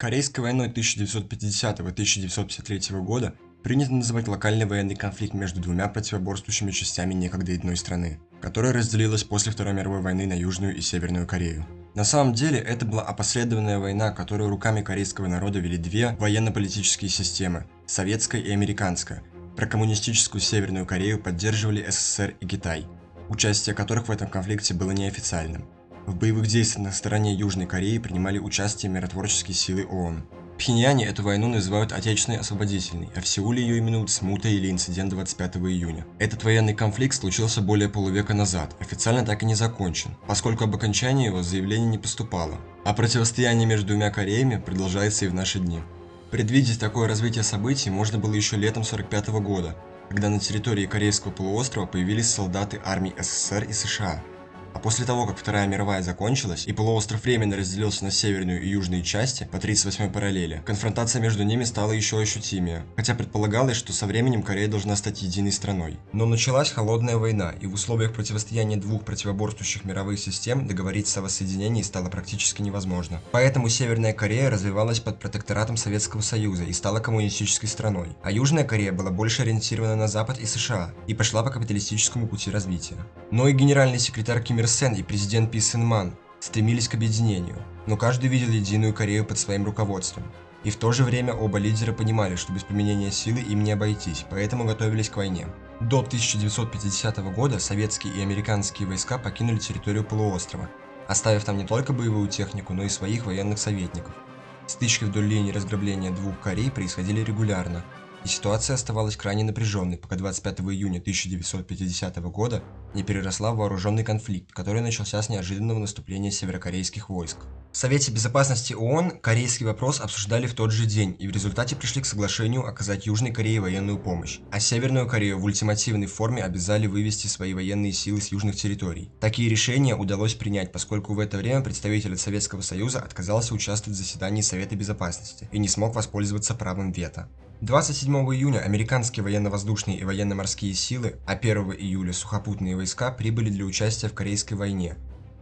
Корейской войной 1950-1953 года принято называть локальный военный конфликт между двумя противоборствующими частями некогда одной страны, которая разделилась после Второй мировой войны на Южную и Северную Корею. На самом деле, это была опосредованная война, которую руками корейского народа вели две военно-политические системы – советская и американская. Прокоммунистическую Северную Корею поддерживали СССР и Китай, участие которых в этом конфликте было неофициальным. В боевых действиях на стороне Южной Кореи принимали участие миротворческие силы ООН. Пхеньяне эту войну называют Отечественной освободительной, а в Сеуле ее именуют Смута или инцидент 25 июня. Этот военный конфликт случился более полувека назад, официально так и не закончен, поскольку об окончании его заявление не поступало. А противостояние между двумя Кореями продолжается и в наши дни. Предвидеть такое развитие событий можно было еще летом 45 года, когда на территории Корейского полуострова появились солдаты армий СССР и США. А после того, как Вторая мировая закончилась и полуостров временно разделился на северную и южные части по 38 параллели, конфронтация между ними стала еще ощутимее, хотя предполагалось, что со временем Корея должна стать единой страной. Но началась холодная война, и в условиях противостояния двух противоборствующих мировых систем договориться о воссоединении стало практически невозможно. Поэтому Северная Корея развивалась под протекторатом Советского Союза и стала коммунистической страной, а Южная Корея была больше ориентирована на Запад и США и пошла по капиталистическому пути развития. Но и генеральный секретарь Ким Ир Сен и президент Пи Сын Ман стремились к объединению, но каждый видел единую Корею под своим руководством. И в то же время оба лидера понимали, что без применения силы им не обойтись, поэтому готовились к войне. До 1950 года советские и американские войска покинули территорию полуострова, оставив там не только боевую технику, но и своих военных советников. Стычки вдоль линии разграбления двух Корей происходили регулярно, и ситуация оставалась крайне напряженной, пока 25 июня 1950 года не переросла в вооруженный конфликт, который начался с неожиданного наступления северокорейских войск. В Совете Безопасности ООН корейский вопрос обсуждали в тот же день и в результате пришли к соглашению оказать Южной Корее военную помощь, а Северную Корею в ультимативной форме обязали вывести свои военные силы с южных территорий. Такие решения удалось принять, поскольку в это время представитель Советского Союза отказался участвовать в заседании Совета Безопасности и не смог воспользоваться правом вето. 27 июня американские военно-воздушные и военно-морские силы, а 1 июля сухопутные войска прибыли для участия в Корейской войне.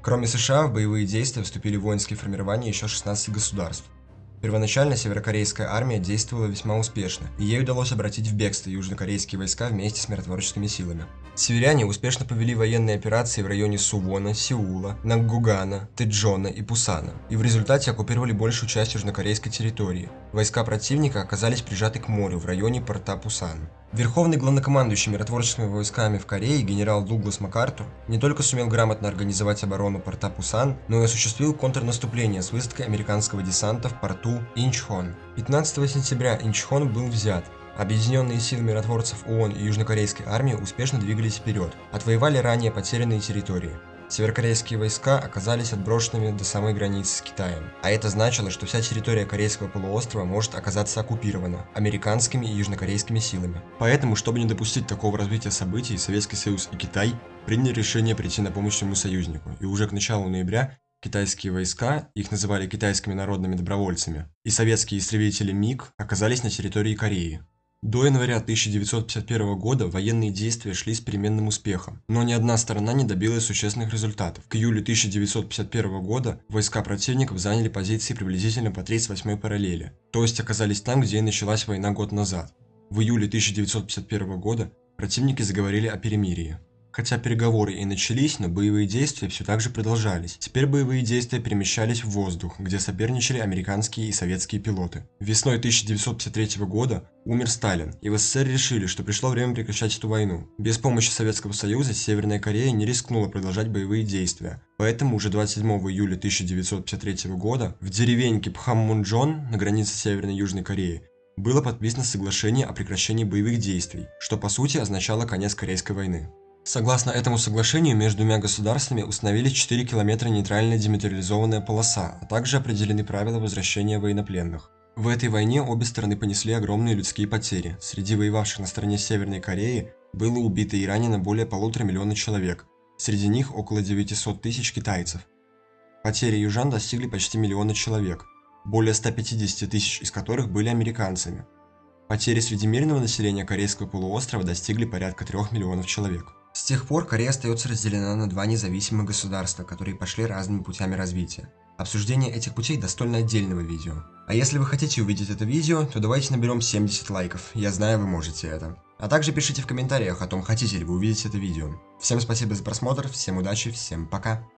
Кроме США, в боевые действия вступили воинские формирования еще 16 государств. Первоначально северокорейская армия действовала весьма успешно, и ей удалось обратить в бегство южнокорейские войска вместе с миротворческими силами. Северяне успешно повели военные операции в районе Сувона, Сеула, Наггугана, Тэджона и Пусана, и в результате оккупировали большую часть южнокорейской территории. Войска противника оказались прижаты к морю в районе порта Пусан. Верховный главнокомандующий миротворческими войсками в Корее генерал Дуглас МакАртур не только сумел грамотно организовать оборону порта Пусан, но и осуществил контрнаступление с высадкой американского десанта в порту Инчхон. 15 сентября Инчхон был взят, Объединенные силы миротворцев ООН и южнокорейской армии успешно двигались вперед, отвоевали ранее потерянные территории. Северокорейские войска оказались отброшенными до самой границы с Китаем. А это значило, что вся территория Корейского полуострова может оказаться оккупирована американскими и южнокорейскими силами. Поэтому, чтобы не допустить такого развития событий, Советский Союз и Китай приняли решение прийти на помощь своему союзнику. И уже к началу ноября китайские войска, их называли китайскими народными добровольцами, и советские истребители МиГ оказались на территории Кореи. До января 1951 года военные действия шли с переменным успехом, но ни одна сторона не добилась существенных результатов. К июлю 1951 года войска противников заняли позиции приблизительно по 38 параллели, то есть оказались там, где и началась война год назад. В июле 1951 года противники заговорили о перемирии. Хотя переговоры и начались, но боевые действия все так же продолжались. Теперь боевые действия перемещались в воздух, где соперничали американские и советские пилоты. Весной 1953 года умер Сталин, и в СССР решили, что пришло время прекращать эту войну. Без помощи Советского Союза Северная Корея не рискнула продолжать боевые действия. Поэтому уже 27 июля 1953 года в деревеньке Пхаммунджон на границе Северной и Южной Кореи было подписано соглашение о прекращении боевых действий, что по сути означало конец Корейской войны. Согласно этому соглашению, между двумя государствами установили 4 километра нейтральная демилитаризованная полоса, а также определены правила возвращения военнопленных. В этой войне обе стороны понесли огромные людские потери. Среди воевавших на стороне Северной Кореи было убито и ранено более полутора миллиона человек, среди них около 900 тысяч китайцев. Потери южан достигли почти миллиона человек, более 150 тысяч из которых были американцами. Потери среди мирного населения Корейского полуострова достигли порядка 3 миллионов человек. С тех пор Корея остается разделена на два независимых государства, которые пошли разными путями развития. Обсуждение этих путей достойно отдельного видео. А если вы хотите увидеть это видео, то давайте наберем 70 лайков, я знаю вы можете это. А также пишите в комментариях о том, хотите ли вы увидеть это видео. Всем спасибо за просмотр, всем удачи, всем пока.